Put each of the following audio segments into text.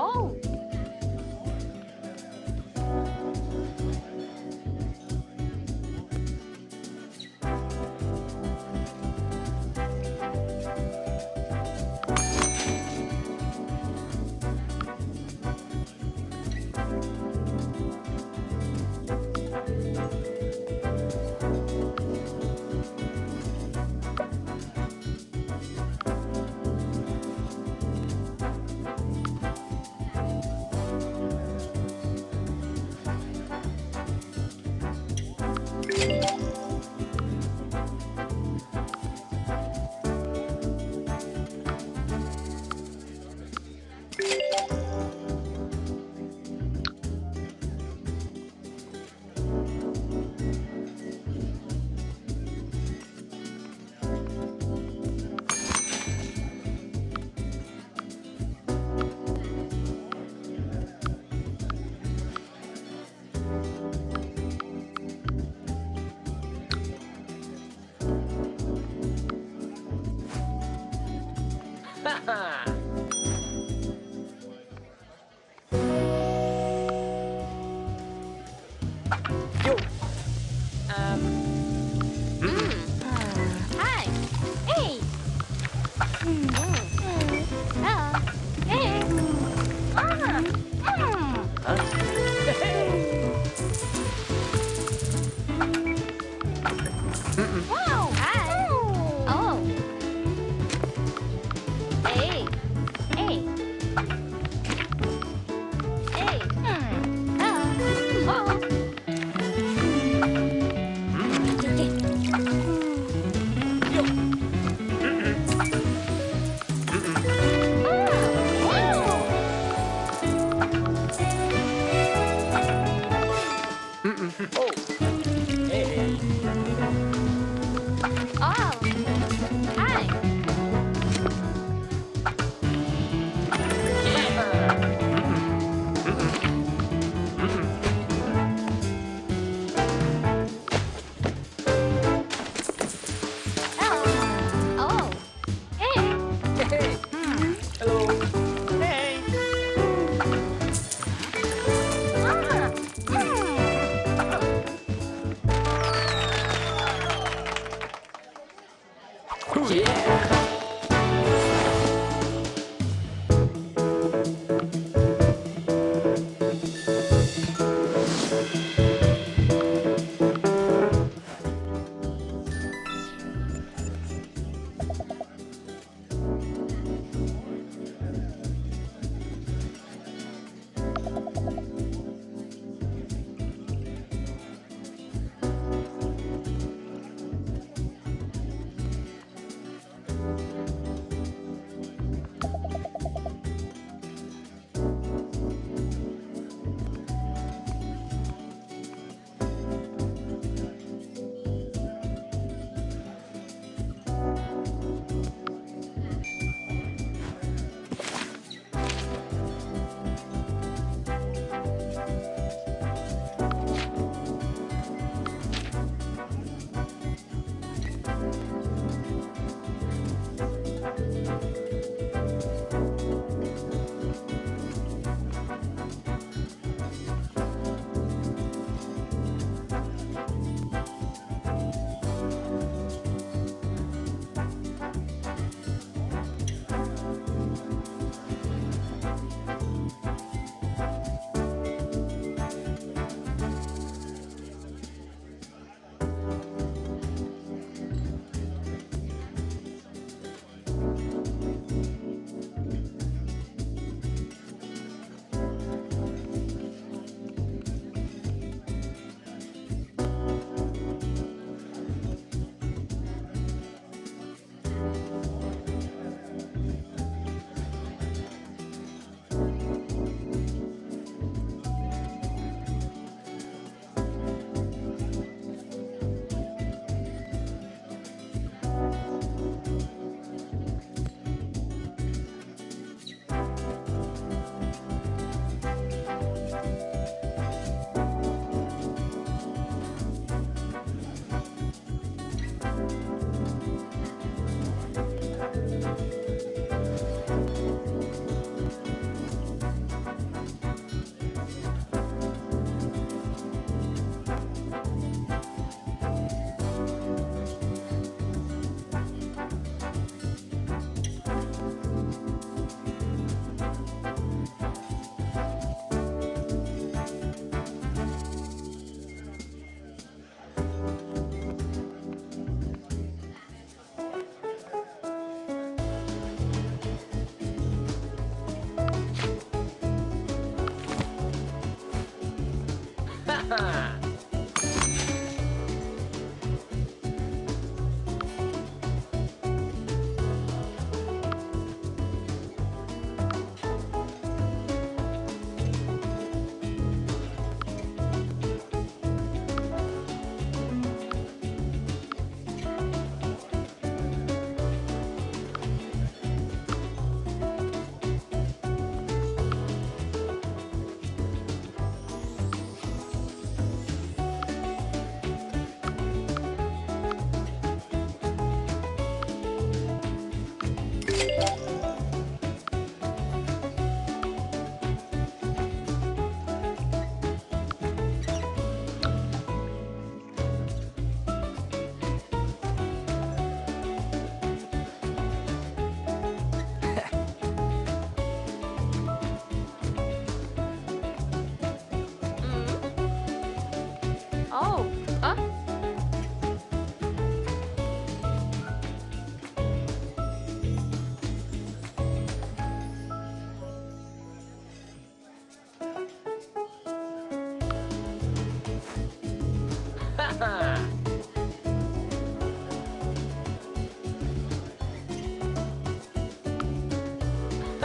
Oh. Yo. Um,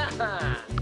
Ha ha!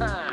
time.